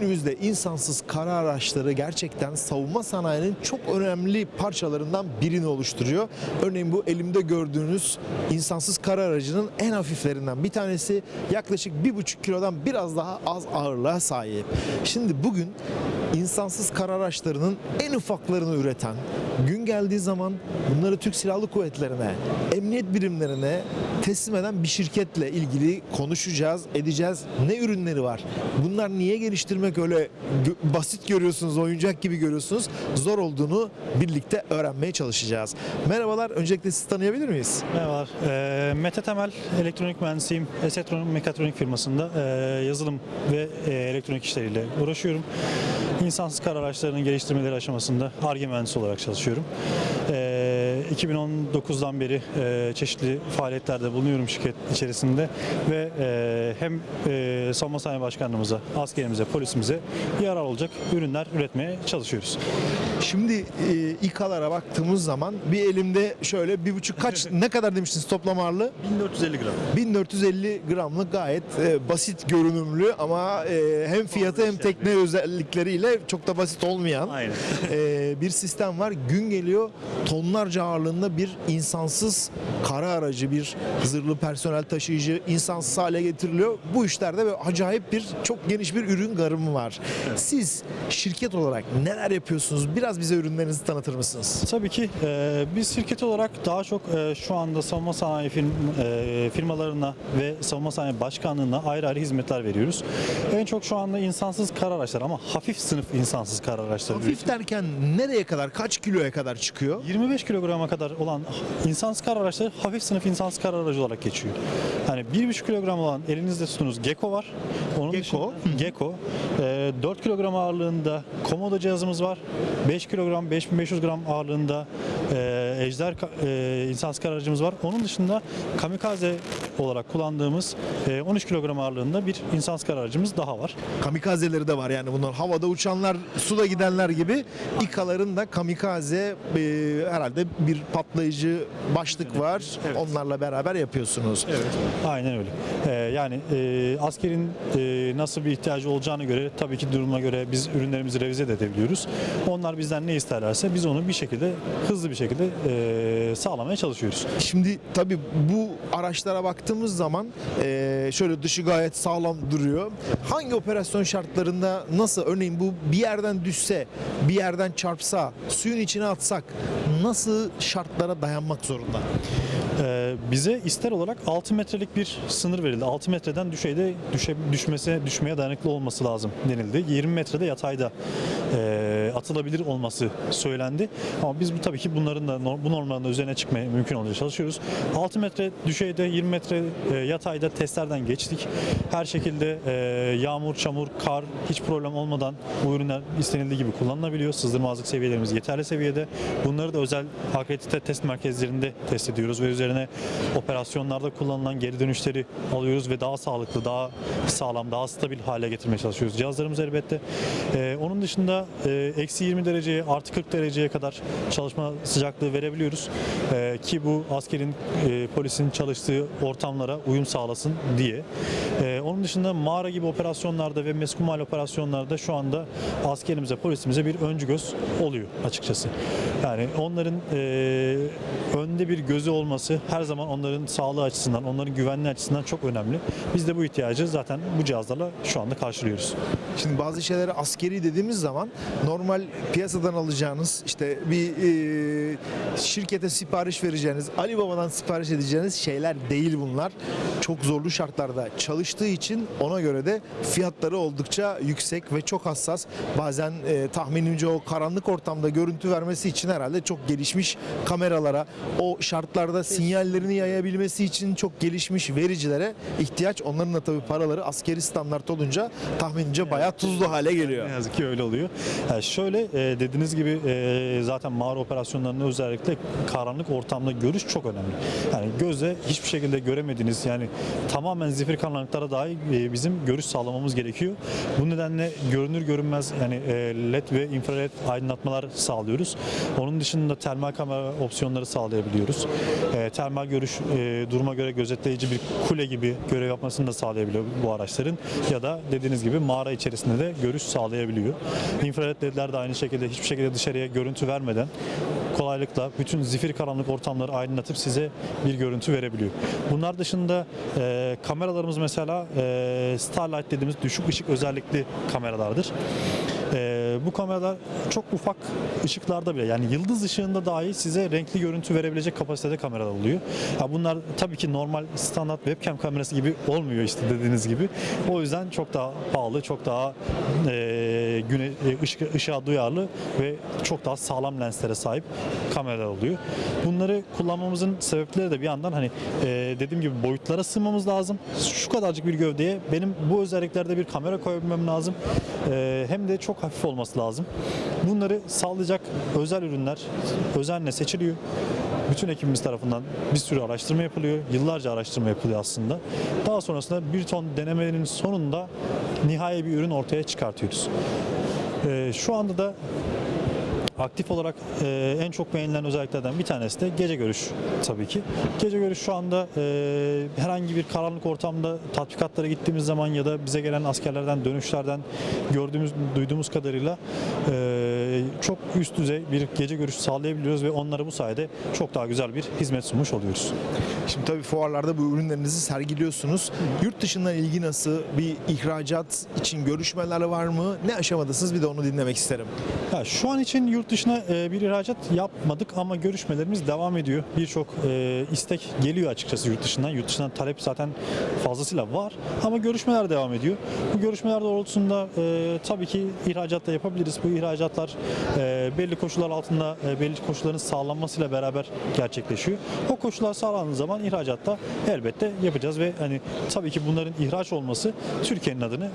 Günümüzde insansız kara araçları gerçekten savunma sanayinin çok önemli parçalarından birini oluşturuyor. Örneğin bu elimde gördüğünüz insansız kara aracının en hafiflerinden bir tanesi yaklaşık 1,5 kilodan biraz daha az ağırlığa sahip. Şimdi bugün insansız kara araçlarının en ufaklarını üreten, gün geldiği zaman bunları Türk Silahlı Kuvvetleri'ne, emniyet birimlerine teslim eden bir şirketle ilgili konuşacağız, edeceğiz. Ne ürünleri var? Bunlar niye geliştirmek öyle basit görüyorsunuz, oyuncak gibi görüyorsunuz? Zor olduğunu birlikte öğrenmeye çalışacağız. Merhabalar, öncelikle sizi tanıyabilir miyiz? Merhabalar. Ee, Mete Temel, elektronik mühendisiyim. Esetron Mekatronik firmasında ee, yazılım ve ee, elektronik işleriyle uğraşıyorum. İnsansız kar araçlarının geliştirmeleri aşamasında ARGE mühendisi olarak çalışıyorum. Ee, 2019'dan beri ee, çeşitli faaliyetlerde bulunuyorum şirket içerisinde ve ee, hem ee, Savunma Sanayi Başkanlığımıza, askerimize, polisimize yarar olacak ürünler üretmeye çalışıyoruz. Şimdi e, İK'lara baktığımız zaman bir elimde şöyle bir buçuk kaç ne kadar demiştiniz toplam ağırlığı? 1450 gram. 1450 gramlık gayet e, basit görünümlü ama e, hem fiyatı hem tekne özellikleriyle çok da basit olmayan e, bir sistem var. Gün geliyor tonlarca ağırlığında bir insansız kara aracı, bir zırhlı personel taşıyıcı insansız hale getiriliyor. Bu işlerde böyle acayip bir çok geniş bir ürün garımı var. Siz şirket olarak neler yapıyorsunuz? Biraz bize ürünlerinizi tanıtır mısınız? Tabii ki e, biz şirket olarak daha çok e, şu anda savunma sanayi firm, e, firmalarına ve savunma sanayi başkanlığına ayrı ayrı hizmetler veriyoruz. En çok şu anda insansız kar araçları ama hafif sınıf insansız kar araçları. Hafif derken nereye kadar, kaç kiloya kadar çıkıyor? 25 kilograma kadar olan insansız kar araçları hafif sınıf insansız kar aracı olarak geçiyor. Yani 1,5 kilogram olan elinizde tuttuğunuz Gecko var. Onun Gecko. dışında- Gecko. E, 4 kilogram ağırlığında Komodo cihazımız var. 5 kilogram, 5500 gram ağırlığında e, Ejder e, insansız aracımız var. Onun dışında kamikaze olarak kullandığımız e, 13 kilogram ağırlığında bir insansız aracımız daha var. Kamikazeleri de var yani bunlar. Havada uçanlar, suda gidenler gibi İKA'ların da kamikaze e, herhalde bir patlayıcı başlık var. Evet. Onlarla beraber yapıyorsunuz. Aynen öyle. Ee, yani e, askerin e, nasıl bir ihtiyacı olacağına göre tabii ki duruma göre biz ürünlerimizi revize de edebiliyoruz. Onlar bizden ne isterlerse biz onu bir şekilde hızlı bir şekilde e, sağlamaya çalışıyoruz. Şimdi tabii bu araçlara baktığımız zaman e, şöyle dışı gayet sağlam duruyor. Hangi operasyon şartlarında nasıl örneğin bu bir yerden düşse, bir yerden çarpsa, suyun içine atsak nasıl şartlara dayanmak zorunda? Ee, bize ister olarak 6 metrelik bir sınır verildi. 6 metreden düşeyde düşe, düşmese düşmeye dayanıklı olması lazım denildi. 20 metrede yatayda e, atılabilir olması söylendi. Ama biz bu tabii ki bunların da bu normların da üzerine çıkmaya mümkün olunca çalışıyoruz. 6 metre düşeyde 20 metre e, yatayda testlerden geçtik. Her şekilde e, yağmur, çamur, kar hiç problem olmadan bu ürünler istenildiği gibi kullanılabiliyor. Sızdırmazlık seviyelerimiz yeterli seviyede. Bunları da özel akredite test merkezlerinde test ediyoruz ve üzerine operasyonlarda kullanılan geri dönüşleri alıyoruz ve daha sağlıklı, daha sağlam, daha stabil hale getirmeye çalışıyoruz. Cihazlarımız elbette. Ee, onun dışında e, eksi 20 dereceye, artı 40 dereceye kadar çalışma sıcaklığı verebiliyoruz. Ee, ki bu askerin, e, polisin çalıştığı ortamlara uyum sağlasın diye. Ee, onun dışında mağara gibi operasyonlarda ve meskumal operasyonlarda şu anda askerimize, polisimize bir öncü göz oluyor açıkçası. Yani onların e, önde bir gözü olması her zaman onların sağlığı açısından, onların güvenliği açısından çok önemli. Biz de bu ihtiyacı zaten bu cihazlarla şu anda karşılıyoruz. Şimdi bazı şeyleri askeri dediğimiz zaman normal piyasadan alacağınız işte bir e, şirkete sipariş vereceğiniz, Ali Baba'dan sipariş edeceğiniz şeyler değil bunlar. Çok zorlu şartlarda çalıştığı için ona göre de fiyatları oldukça yüksek ve çok hassas. Bazen e, tahminimce o karanlık ortamda görüntü vermesi için herhalde çok gelişmiş kameralara, o şartlarda sinyallerini yayabilmesi için çok gelişmiş vericilere ihtiyaç. Onların da tabii paraları askeri standart olunca tahminimce bayağı tuzlu hale geliyor. Ne yazık ki öyle oluyor. Yani şöyle e, dediğiniz gibi e, zaten mağara operasyonlarında özellikle karanlık ortamda görüş çok önemli. Yani gözle hiçbir şekilde göre göremediğiniz yani tamamen zifiri karanlıklara dahi e, bizim görüş sağlamamız gerekiyor. Bu nedenle görünür görünmez yani e, led ve infrared aydınlatmalar sağlıyoruz. Onun dışında termal kamera opsiyonları sağlayabiliyoruz. E, termal görüş duruma göre gözetleyici bir kule gibi görev yapmasını da sağlayabiliyor bu araçların ya da dediğiniz gibi mağara içerisinde de görüş sağlayabiliyor. İnfrared ledler de aynı şekilde hiçbir şekilde dışarıya görüntü vermeden kolaylıkla bütün zifir karanlık ortamları aydınlatıp size bir görüntü verebiliyor. Bunlar dışında e, kameralarımız mesela e, Starlight dediğimiz düşük ışık özellikli kameralardır. E, bu kameralar çok ufak ışıklarda bile yani yıldız ışığında dahi size renkli görüntü verebilecek kapasitede kameralar oluyor. Ya bunlar tabii ki normal standart webcam kamerası gibi olmuyor işte dediğiniz gibi. O yüzden çok daha pahalı, çok daha e, güne, e, ışık, ışığa duyarlı ve çok daha sağlam lenslere sahip kameralar oluyor. Bunları kullanmamızın sebepleri de bir yandan hani e, dediğim gibi boyutlara sığmamız lazım. Şu kadarcık bir gövdeye benim bu özelliklerde bir kamera koyabilmem lazım. E, hem de çok hafif olması lazım. Bunları sağlayacak özel ürünler özenle seçiliyor. Bütün ekibimiz tarafından bir sürü araştırma yapılıyor. Yıllarca araştırma yapılıyor aslında. Daha sonrasında bir ton denemenin sonunda nihai bir ürün ortaya çıkartıyoruz. E, şu anda da Aktif olarak e, en çok beğenilen özelliklerden bir tanesi de gece görüş tabii ki. Gece görüş şu anda e, herhangi bir karanlık ortamda tatbikatlara gittiğimiz zaman ya da bize gelen askerlerden dönüşlerden gördüğümüz, duyduğumuz kadarıyla e, çok üst düzey bir gece görüşü sağlayabiliyoruz ve onlara bu sayede çok daha güzel bir hizmet sunmuş oluyoruz. Şimdi tabii fuarlarda bu ürünlerinizi sergiliyorsunuz. Yurt dışından ilgi nasıl? Bir ihracat için görüşmeler var mı? Ne aşamadasınız? Bir de onu dinlemek isterim. Ya şu an için yurt dışına e, bir ihracat yapmadık ama görüşmelerimiz devam ediyor. Birçok e, istek geliyor açıkçası yurt dışından. Yurt dışından talep zaten fazlasıyla var ama görüşmeler devam ediyor. Bu görüşmeler doğrultusunda e, tabii ki ihracat da yapabiliriz. Bu ihracatlar e, belli koşullar altında e, belli koşulların sağlanmasıyla beraber gerçekleşiyor. O koşullar sağlandığı zaman ihracatta elbette yapacağız ve hani tabii ki bunların ihraç olması Türkiye'nin adını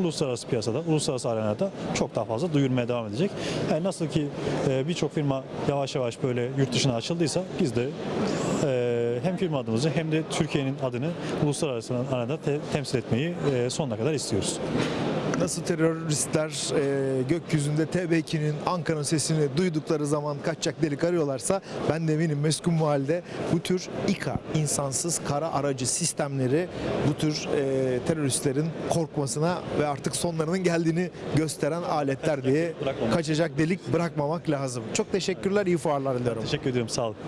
uluslararası piyasada, uluslararası arenada çok daha fazla duyurmaya devam edecek. Yani nasıl ki e, birçok firma yavaş yavaş böyle yurt dışına açıldıysa biz de e, hem firma adımızı hem de Türkiye'nin adını uluslararası arenada te- temsil etmeyi e, sonuna kadar istiyoruz. Nasıl teröristler e, gökyüzünde TB2'nin Ankara'nın sesini duydukları zaman kaçacak delik arıyorlarsa ben de eminim Meskun Mahalle'de bu tür İKA, insansız kara aracı sistemleri bu tür e, teröristlerin korkmasına ve artık sonlarının geldiğini gösteren aletler diye kaçacak delik bırakmamak lazım. Çok teşekkürler, iyi fuarlar diliyorum. Teşekkür ediyorum. Sağ olun.